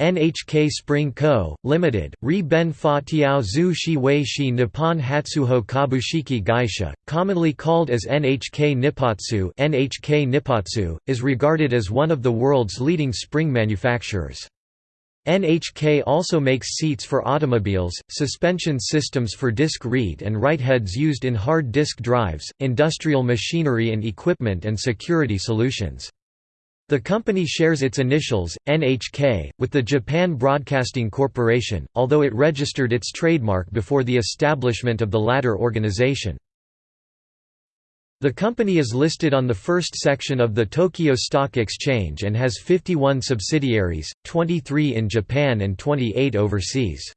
NHK Spring Co., Limited, Ri Ben Fa Tiao Zhu Shi Wei Shi Nippon Hatsuho Kabushiki Gaisha, commonly called as NHK Nippatsu NHK Nippatsu, is regarded as one of the world's leading spring manufacturers. NHK also makes seats for automobiles, suspension systems for disc read and write heads used in hard disk drives, industrial machinery and equipment and security solutions. The company shares its initials, NHK, with the Japan Broadcasting Corporation, although it registered its trademark before the establishment of the latter organization. The company is listed on the first section of the Tokyo Stock Exchange and has 51 subsidiaries, 23 in Japan and 28 overseas.